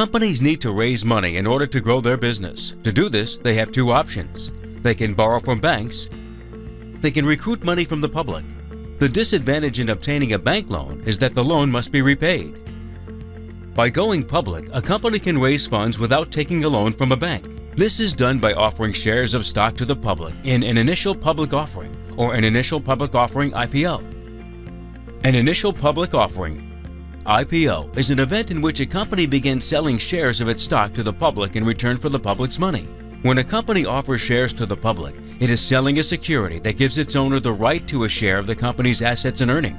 Companies need to raise money in order to grow their business. To do this, they have two options. They can borrow from banks. They can recruit money from the public. The disadvantage in obtaining a bank loan is that the loan must be repaid. By going public, a company can raise funds without taking a loan from a bank. This is done by offering shares of stock to the public in an initial public offering or an initial public offering IPO. An initial public offering IPO is an event in which a company begins selling shares of its stock to the public in return for the public's money. When a company offers shares to the public, it is selling a security that gives its owner the right to a share of the company's assets and earning.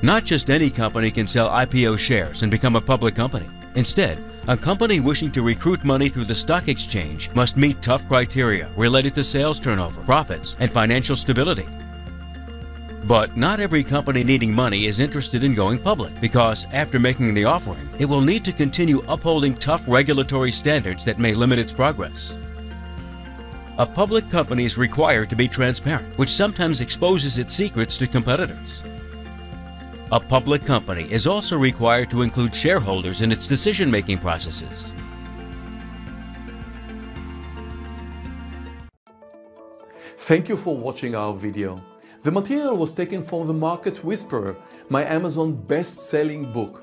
Not just any company can sell IPO shares and become a public company. Instead, a company wishing to recruit money through the stock exchange must meet tough criteria related to sales turnover, profits, and financial stability. But not every company needing money is interested in going public because after making the offering, it will need to continue upholding tough regulatory standards that may limit its progress. A public company is required to be transparent, which sometimes exposes its secrets to competitors. A public company is also required to include shareholders in its decision-making processes. Thank you for watching our video. The material was taken from The Market Whisperer, my Amazon best-selling book.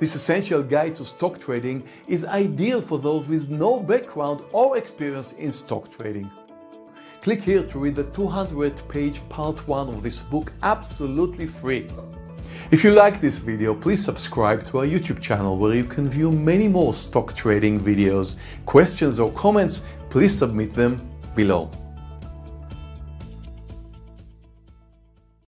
This essential guide to stock trading is ideal for those with no background or experience in stock trading. Click here to read the 200-page part 1 of this book absolutely free. If you like this video, please subscribe to our YouTube channel where you can view many more stock trading videos. Questions or comments, please submit them below.